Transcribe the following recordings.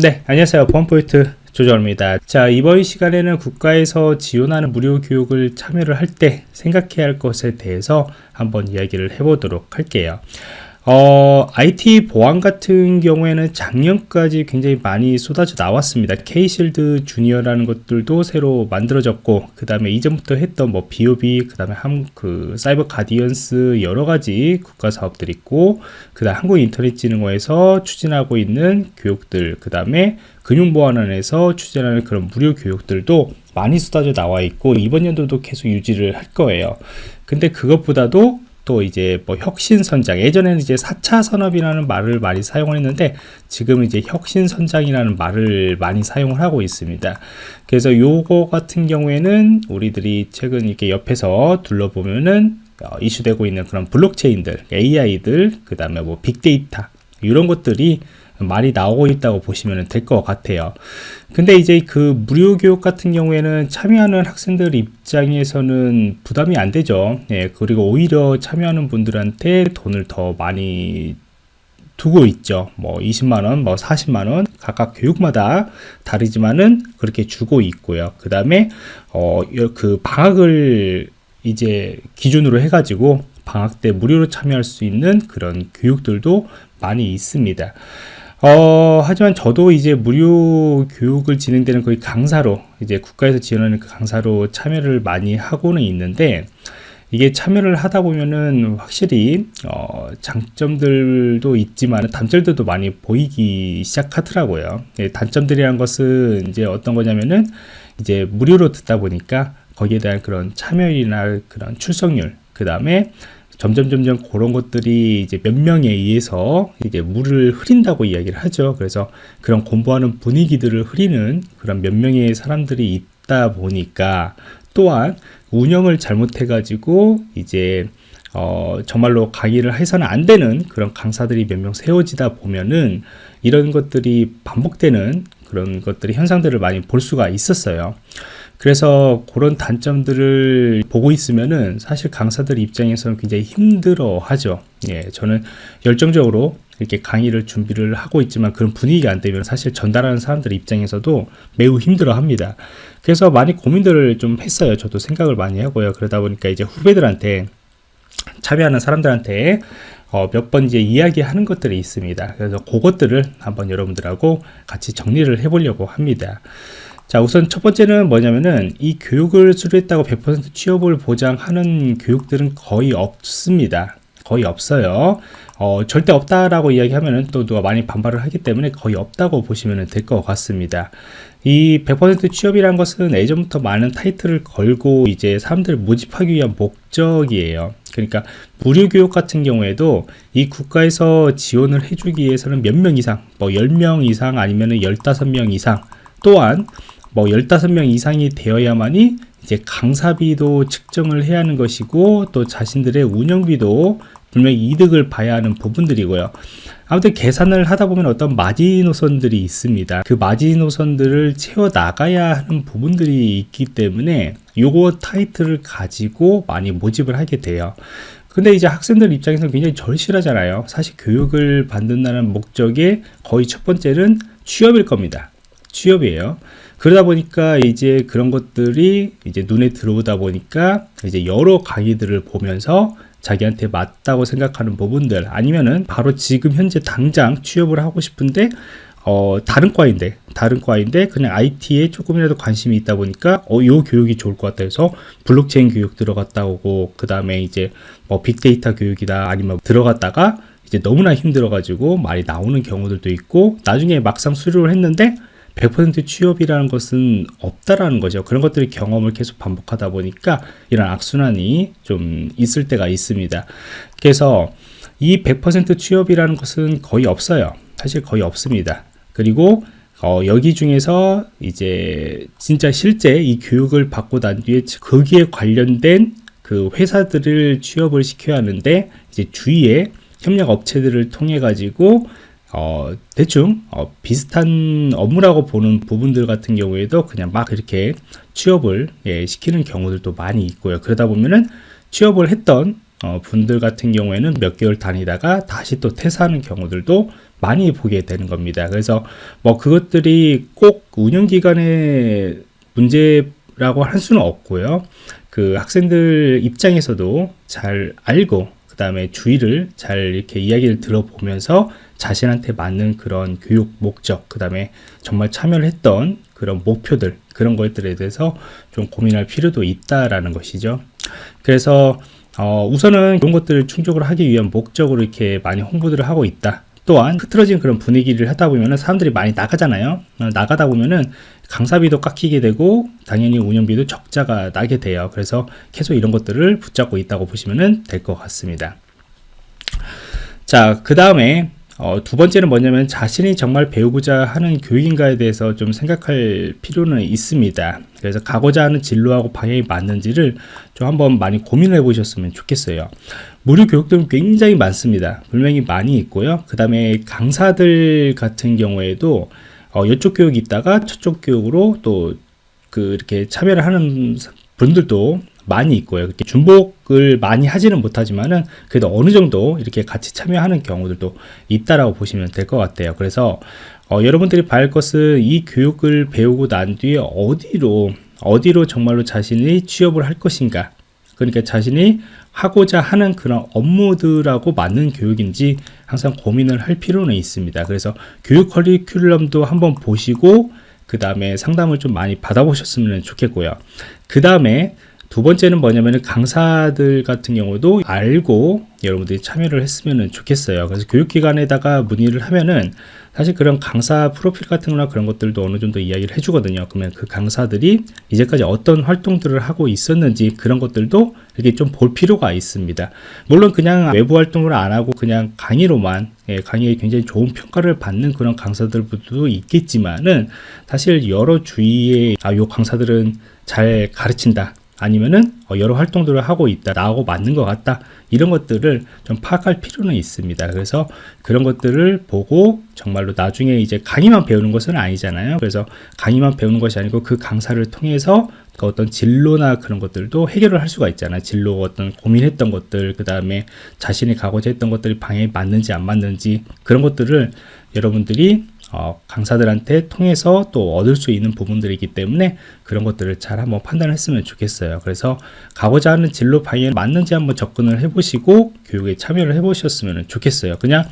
네, 안녕하세요. 보안포인트 조정입니다. 자, 이번 시간에는 국가에서 지원하는 무료 교육을 참여를 할 때 생각해야 할 것에 대해서 한번 이야기를 해보도록 할게요. 어, IT 보안 같은 경우에는 작년까지 굉장히 많이 쏟아져 나왔습니다. K-실드 주니어라는 것들도 새로 만들어졌고, 그 다음에 이전부터 했던 뭐 BOB, 그 다음에 한, 그 사이버 가디언스 여러 가지 국가 사업들이 있고, 그 다음 한국인터넷진흥원에서 추진하고 있는 교육들, 그 다음에 금융보안원에서 추진하는 그런 무료 교육들도 많이 쏟아져 나와 있고, 이번 연도도 계속 유지를 할 거예요. 근데 그것보다도 또 이제 뭐 혁신선장 예전에는 이제 4차 산업이라는 말을 많이 사용을 했는데 지금은 이제 혁신선장이라는 말을 많이 사용을 하고 있습니다. 그래서 요거 같은 경우에는 우리들이 최근 이렇게 옆에서 둘러보면은 어, 이슈되고 있는 그런 블록체인들 AI들 그 다음에 뭐 빅데이터 이런 것들이 많이 나오고 있다고 보시면 될 것 같아요. 근데 이제 그 무료 교육 같은 경우에는 참여하는 학생들 입장에서는 부담이 안 되죠. 예, 그리고 오히려 참여하는 분들한테 돈을 더 많이 두고 있죠. 뭐 20만원 뭐 40만원 각각 교육마다 다르지만은 그렇게 주고 있고요. 그 다음에 어 그 방학을 이제 기준으로 해 가지고 방학 때 무료로 참여할 수 있는 그런 교육들도 많이 있습니다 어, 하지만 저도 이제 무료 교육을 진행되는 거의 강사로, 이제 국가에서 지원하는 그 강사로 참여를 많이 하고는 있는데, 이게 참여를 하다 보면은 확실히, 어, 장점들도 있지만 단점들도 많이 보이기 시작하더라고요. 예, 단점들이란 것은 이제 어떤 거냐면은, 이제 무료로 듣다 보니까 거기에 대한 그런 참여율이나 그런 출석률, 그 다음에 점점 점점 그런 것들이 이제 몇 명에 의해서 이제 물을 흐린다고 이야기를 하죠. 그래서 그런 공부하는 분위기들을 흐리는 그런 몇 명의 사람들이 있다 보니까 또한 운영을 잘못해 가지고 이제 어, 정말로 강의를 해서는 안 되는 그런 강사들이 몇 명 세워지다 보면은 이런 것들이 반복되는 그런 것들이 현상들을 많이 볼 수가 있었어요. 그래서 그런 단점들을 보고 있으면은 사실 강사들 입장에서는 굉장히 힘들어 하죠. 예, 저는 열정적으로 이렇게 강의를 준비를 하고 있지만 그런 분위기가 안 되면 사실 전달하는 사람들 입장에서도 매우 힘들어 합니다. 그래서 많이 고민들을 좀 했어요. 저도 생각을 많이 하고요. 그러다 보니까 이제 후배들한테 참여하는 사람들한테 어, 몇 번 이제 이야기하는 것들이 있습니다. 그래서 그것들을 한번 여러분들하고 같이 정리를 해보려고 합니다. 자 우선 첫 번째는 뭐냐면은 이 교육을 수료했다고 100% 취업을 보장하는 교육들은 거의 없습니다. 거의 없어요. 어, 절대 없다라고 이야기하면은 또 누가 많이 반발을 하기 때문에 거의 없다고 보시면 될 것 같습니다. 이 100% 취업이란 것은 예전부터 많은 타이틀을 걸고 이제 사람들을 모집하기 위한 목적이에요. 그러니까 무료 교육 같은 경우에도 이 국가에서 지원을 해주기 위해서는 몇 명 이상 뭐 10명 이상 아니면 15명 이상 또한 뭐 15명 이상이 되어야만이 이제 강사비도 측정을 해야 하는 것이고 또 자신들의 운영비도 분명히 이득을 봐야 하는 부분들이고요. 아무튼 계산을 하다 보면 어떤 마지노선들이 있습니다. 그 마지노선들을 채워 나가야 하는 부분들이 있기 때문에 요거 타이틀을 가지고 많이 모집을 하게 돼요. 근데 이제 학생들 입장에서는 굉장히 절실하잖아요. 사실 교육을 받는다는 목적의 거의 첫 번째는 취업일 겁니다. 취업이에요. 그러다 보니까 이제 그런 것들이 이제 눈에 들어오다 보니까 이제 여러 강의들을 보면서 자기한테 맞다고 생각하는 부분들 아니면은 바로 지금 현재 당장 취업을 하고 싶은데 어, 다른 과인데, 다른 과인데, 그냥 IT에 조금이라도 관심이 있다 보니까, 어, 요 교육이 좋을 것 같다 해서, 블록체인 교육 들어갔다 오고, 그 다음에 이제, 뭐, 빅데이터 교육이다, 아니면 들어갔다가, 이제 너무나 힘들어 가지고, 많이 나오는 경우들도 있고, 나중에 막상 수료를 했는데, 100% 취업이라는 것은 없다라는 거죠. 그런 것들이 경험을 계속 반복하다 보니까 이런 악순환이 좀 있을 때가 있습니다. 그래서 이 100% 취업이라는 것은 거의 없어요. 사실 거의 없습니다. 그리고 어, 여기 중에서 이제 진짜 실제 이 교육을 받고 난 뒤에 거기에 관련된 그 회사들을 취업을 시켜야 하는데 이제 주위에 협력 업체들을 통해 가지고 어, 대충 어, 비슷한 업무라고 보는 부분들 같은 경우에도 그냥 막 이렇게 취업을 예, 시키는 경우들도 많이 있고요. 그러다 보면은 취업을 했던 어, 분들 같은 경우에는 몇 개월 다니다가 다시 또 퇴사하는 경우들도 많이 보게 되는 겁니다. 그래서 뭐 그것들이 꼭 운영기관의 문제라고 할 수는 없고요. 그 학생들 입장에서도 잘 알고 그 다음에 주의를 잘 이렇게 이야기를 들어보면서 자신한테 맞는 그런 교육 목적 그 다음에 정말 참여를 했던 그런 목표들 그런 것들에 대해서 좀 고민할 필요도 있다라는 것이죠. 그래서 어, 우선은 이런 것들을 충족을 하기 위한 목적으로 이렇게 많이 홍보들을 하고 있다. 또한 흐트러진 그런 분위기를 하다 보면 사람들이 많이 나가잖아요. 어, 나가다 보면은 강사비도 깎이게 되고 당연히 운영비도 적자가 나게 돼요. 그래서 계속 이런 것들을 붙잡고 있다고 보시면 될 것 같습니다. 자, 그 다음에 어, 두 번째는 뭐냐면 자신이 정말 배우고자 하는 교육인가에 대해서 좀 생각할 필요는 있습니다. 그래서 가고자 하는 진로하고 방향이 맞는지를 좀 한번 많이 고민을 해보셨으면 좋겠어요. 무료 교육들은 굉장히 많습니다. 분명히 많이 있고요. 그 다음에 강사들 같은 경우에도 어, 이쪽 교육이 있다가 저쪽 교육으로 또 그 이렇게 참여를 하는 분들도 많이 있고요. 그렇게 중복을 많이 하지는 못하지만은 그래도 어느 정도 이렇게 같이 참여하는 경우들도 있다라고 보시면 될 것 같아요. 그래서 어, 여러분들이 봐야 것은 이 교육을 배우고 난 뒤에 어디로 어디로 정말로 자신이 취업을 할 것인가 그러니까 자신이 하고자 하는 그런 업무들하고 맞는 교육인지 항상 고민을 할 필요는 있습니다. 그래서 교육 커리큘럼도 한번 보시고 그 다음에 상담을 좀 많이 받아보셨으면 좋겠고요. 그 다음에 두 번째는 뭐냐면 강사들 같은 경우도 알고 여러분들이 참여를 했으면 좋겠어요. 그래서 교육기관에다가 문의를 하면은 사실 그런 강사 프로필 같은 거나 그런 것들도 어느 정도 이야기를 해주거든요. 그러면 그 강사들이 이제까지 어떤 활동들을 하고 있었는지 그런 것들도 이렇게 좀 볼 필요가 있습니다. 물론 그냥 외부 활동을 안 하고 그냥 강의로만 예, 강의에 굉장히 좋은 평가를 받는 그런 강사들도 있겠지만은 사실 여러 주위에 아, 요 강사들은 잘 가르친다. 아니면은 어, 여러 활동들을 하고 있다 나하고 맞는 것 같다 이런 것들을 좀 파악할 필요는 있습니다. 그래서 그런 것들을 보고 정말로 나중에 이제 강의만 배우는 것은 아니잖아요. 그래서 강의만 배우는 것이 아니고 그 강사를 통해서 그 어떤 진로나 그런 것들도 해결을 할 수가 있잖아요. 진로 어떤 고민했던 것들 그 다음에 자신이 가고자 했던 것들이 방향이 맞는지 안 맞는지 그런 것들을 여러분들이 어, 강사들한테 통해서 또 얻을 수 있는 부분들이기 때문에 그런 것들을 잘 한번 판단을 했으면 좋겠어요. 그래서 가고자 하는 진로 방향에 맞는지 한번 접근을 해보시고 교육에 참여를 해보셨으면 좋겠어요. 그냥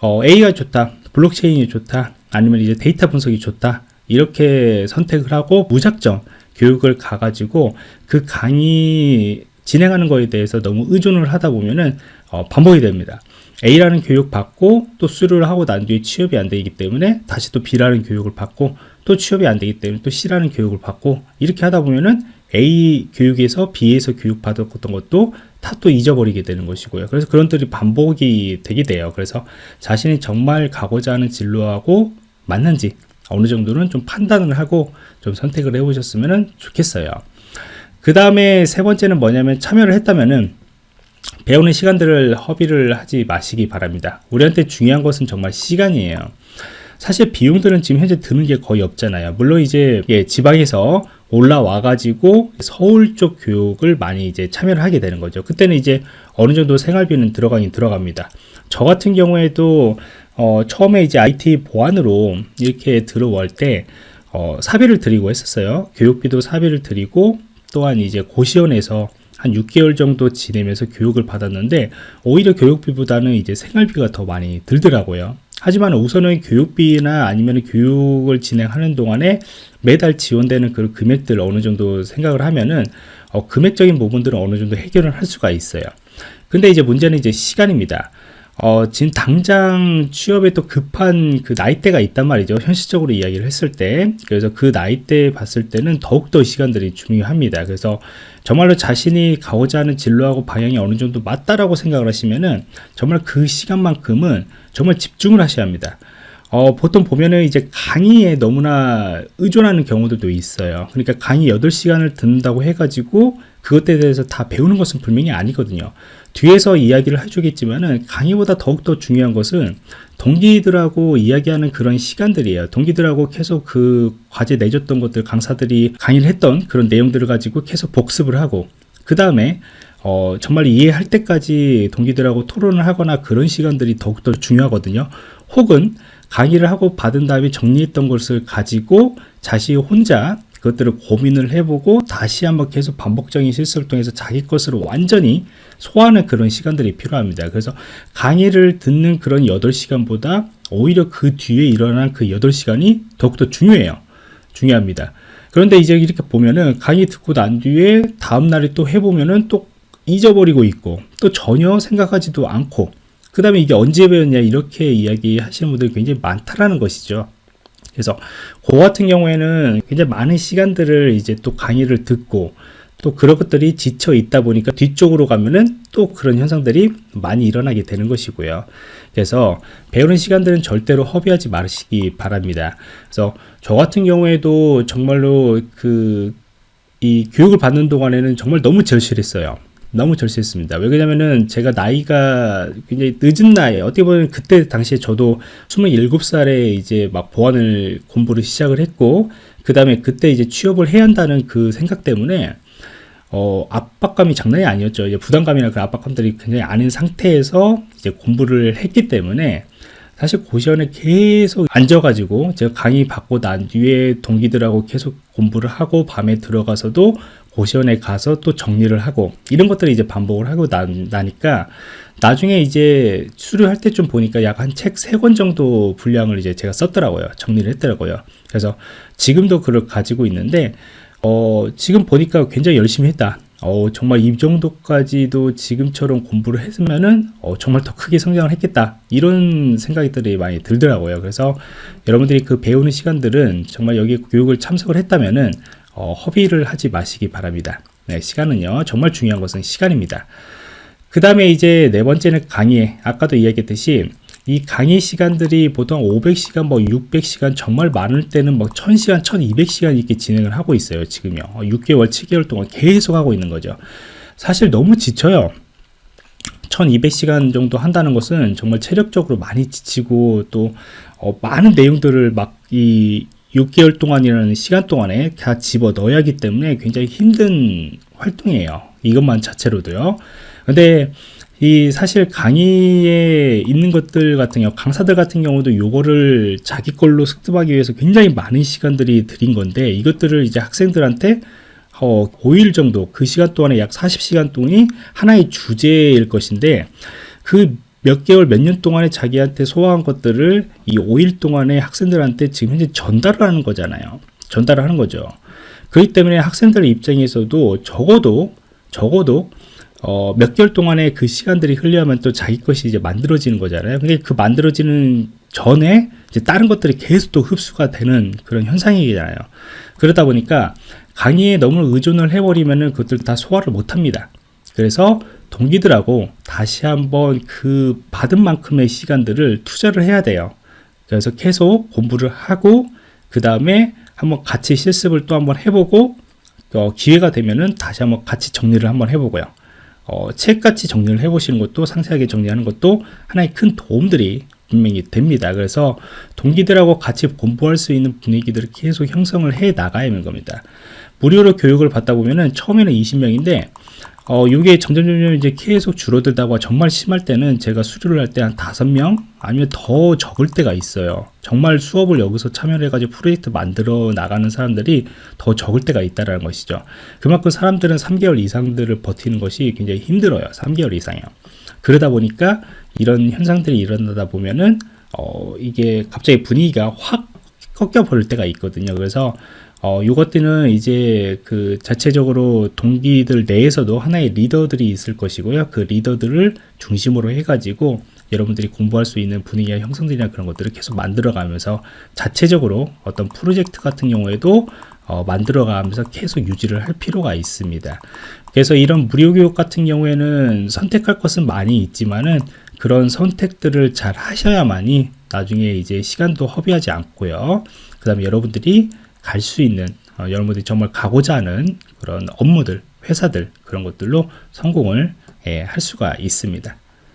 어, A가 좋다, 블록체인이 좋다, 아니면 이제 데이터 분석이 좋다 이렇게 선택을 하고 무작정 교육을 가가지고 그 강의 진행하는 거에 대해서 너무 의존을 하다 보면은 어, 반복이 됩니다. A라는 교육 받고 또 수료를 하고 난 뒤에 취업이 안 되기 때문에 다시 또 B라는 교육을 받고 또 취업이 안 되기 때문에 또 C라는 교육을 받고 이렇게 하다 보면은 A 교육에서 B에서 교육 받았던 것도 다 또 잊어버리게 되는 것이고요. 그래서 그런 들이 반복이 되게 돼요. 그래서 자신이 정말 가고자 하는 진로하고 맞는지 어느 정도는 좀 판단을 하고 좀 선택을 해보셨으면 좋겠어요. 그 다음에 세 번째는 뭐냐면 참여를 했다면은 배우는 시간들을 허비를 하지 마시기 바랍니다. 우리한테 중요한 것은 정말 시간이에요. 사실 비용들은 지금 현재 드는 게 거의 없잖아요. 물론 이제 예, 지방에서 올라와 가지고 서울 쪽 교육을 많이 이제 참여를 하게 되는 거죠. 그때는 이제 어느 정도 생활비는 들어가긴 들어갑니다. 저 같은 경우에도 어, 처음에 이제 IT 보안으로 이렇게 들어올 때 어, 사비를 드리고 했었어요. 교육비도 사비를 드리고 또한 이제 고시원에서 한 6개월 정도 지내면서 교육을 받았는데 오히려 교육비보다는 이제 생활비가 더 많이 들더라고요. 하지만 우선은 교육비나 아니면 교육을 진행하는 동안에 매달 지원되는 그 금액들 어느 정도 생각을 하면은 어, 금액적인 부분들은 어느 정도 해결을 할 수가 있어요. 근데 이제 문제는 이제 시간입니다. 어, 지금 당장 취업에 또 급한 그 나이대가 있단 말이죠. 현실적으로 이야기를 했을 때. 그래서 그 나이대 봤을 때는 더욱더 시간들이 중요합니다. 그래서 정말로 자신이 가고자 하는 진로하고 방향이 어느 정도 맞다라고 생각을 하시면은 정말 그 시간만큼은 정말 집중을 하셔야 합니다. 어, 보통 보면은 이제 강의에 너무나 의존하는 경우들도 있어요. 그러니까 강의 8시간을 듣는다고 해가지고 그것에 대해서 다 배우는 것은 분명히 아니거든요. 뒤에서 이야기를 해주겠지만은 강의보다 더욱더 중요한 것은 동기들하고 이야기하는 그런 시간들이에요. 동기들하고 계속 그 과제 내줬던 것들 강사들이 강의를 했던 그런 내용들을 가지고 계속 복습을 하고 그 다음에 어, 정말 이해할 때까지 동기들하고 토론을 하거나 그런 시간들이 더욱더 중요하거든요. 혹은 강의를 하고 받은 다음에 정리했던 것을 가지고 자신이 혼자 그것들을 고민을 해보고 다시 한번 계속 반복적인 실습을 통해서 자기 것으로 완전히 소화하는 그런 시간들이 필요합니다. 그래서 강의를 듣는 그런 8시간보다 오히려 그 뒤에 일어난 그 8시간이 더욱더 중요해요. 중요합니다. 그런데 이제 이렇게 보면은 강의 듣고 난 뒤에 다음날에 또 해보면은 또 잊어버리고 있고 또 전혀 생각하지도 않고 그 다음에 이게 언제 배웠냐 이렇게 이야기 하시는 분들이 굉장히 많다라는 것이죠. 그래서 그 같은 경우에는 굉장히 많은 시간들을 이제 또 강의를 듣고 또 그런 것들이 지쳐 있다 보니까 뒤쪽으로 가면은 또 그런 현상들이 많이 일어나게 되는 것이고요. 그래서 배우는 시간들은 절대로 허비하지 마시기 바랍니다. 그래서 저 같은 경우에도 정말로 그 이 교육을 받는 동안에는 정말 너무 절실했어요. 너무 절실했습니다. 왜 그러냐면은 제가 나이가 굉장히 늦은 나이에 어떻게 보면 그때 당시에 저도 27살에 이제 막 보안을 공부를 시작을 했고 그 다음에 그때 이제 취업을 해야 한다는 그 생각 때문에 어, 압박감이 장난이 아니었죠. 이제 부담감이나 그 압박감들이 굉장히 아닌 상태에서 이제 공부를 했기 때문에 사실 고시원에 계속 앉아가지고 제가 강의 받고 난 뒤에 동기들하고 계속 공부를 하고 밤에 들어가서도 고시원에 가서 또 정리를 하고 이런 것들을 이제 반복을 하고 나, 나니까 나중에 이제 수료할 때 좀 보니까 약 한 책 세 권 정도 분량을 이제 제가 썼더라고요. 정리를 했더라고요. 그래서 지금도 그걸 가지고 있는데 어, 지금 보니까 굉장히 열심히 했다. 어, 정말 이 정도까지도 지금처럼 공부를 했으면은 어, 정말 더 크게 성장을 했겠다 이런 생각들이 많이 들더라고요 그래서 여러분들이 그 배우는 시간들은 정말 여기 교육을 참석을 했다면은 어, 허비를 하지 마시기 바랍니다. 네, 시간은요, 정말 중요한 것은 시간입니다. 그 다음에 이제 네 번째는 강의. 아까도 이야기했듯이 이 강의 시간들이 보통 500시간, 뭐 600시간, 정말 많을 때는 뭐 1000시간, 1200시간 이렇게 진행을 하고 있어요. 지금요. 6개월, 어, 7개월 동안 계속 하고 있는 거죠. 사실 너무 지쳐요. 1200시간 정도 한다는 것은 정말 체력적으로 많이 지치고 또 어, 많은 내용들을 막 이 6개월 동안이라는 시간 동안에 다 집어 넣어야 하기 때문에 굉장히 힘든 활동이에요. 이것만 자체로도요. 근데 이 사실 강의에 있는 것들 같은 경우 강사들 같은 경우도 요거를 자기 걸로 습득하기 위해서 굉장히 많은 시간들이 들인 건데 이것들을 이제 학생들한테 어, 5일 정도 그 시간 동안에 약 40시간 동안이 하나의 주제일 것인데 그 몇 개월, 몇 년 동안에 자기한테 소화한 것들을 이 5일 동안에 학생들한테 지금 현재 전달을 하는 거잖아요. 전달을 하는 거죠. 그렇기 때문에 학생들의 입장에서도 적어도, 적어도, 어, 몇 개월 동안에 그 시간들이 흘려야만 또 자기 것이 이제 만들어지는 거잖아요. 근데 그 만들어지는 전에 이제 다른 것들이 계속 또 흡수가 되는 그런 현상이잖아요. 그러다 보니까 강의에 너무 의존을 해버리면은 그것들 다 소화를 못 합니다. 그래서 동기들하고 다시 한번 그 받은 만큼의 시간들을 투자를 해야 돼요. 그래서 계속 공부를 하고 그 다음에 한번 같이 실습을 또 한번 해보고 어, 기회가 되면은 다시 한번 같이 정리를 한번 해보고요. 어, 책같이 정리를 해보시는 것도 상세하게 정리하는 것도 하나의 큰 도움들이 분명히 됩니다. 그래서 동기들하고 같이 공부할 수 있는 분위기들을 계속 형성을 해 나가야 하는 겁니다. 무료로 교육을 받다 보면은 처음에는 20명인데 어, 이게 점점 점점 이제 계속 줄어들다가 정말 심할 때는 제가 수료를 할 때 한 다섯 명 아니면 더 적을 때가 있어요. 정말 수업을 여기서 참여를 해가지고 프로젝트 만들어 나가는 사람들이 더 적을 때가 있다라는 것이죠. 그만큼 사람들은 3개월 이상들을 버티는 것이 굉장히 힘들어요. 3개월 이상이요. 그러다 보니까 이런 현상들이 일어나다 보면은 어, 이게 갑자기 분위기가 확 꺾여 버릴 때가 있거든요. 그래서 어, 요것들은 이제 그 자체적으로 동기들 내에서도 하나의 리더들이 있을 것이고요. 그 리더들을 중심으로 해가지고 여러분들이 공부할 수 있는 분위기와 형성들이나 그런 것들을 계속 만들어가면서 자체적으로 어떤 프로젝트 같은 경우에도 어, 만들어가면서 계속 유지를 할 필요가 있습니다. 그래서 이런 무료 교육 같은 경우에는 선택할 것은 많이 있지만은 그런 선택들을 잘 하셔야만이 나중에 이제 시간도 허비하지 않고요. 그 다음에 여러분들이 갈 수 있는 어, 여러분들이 정말 가고자 하는 그런 업무들, 회사들 그런 것들로 성공을 예, 할 수가 있습니다.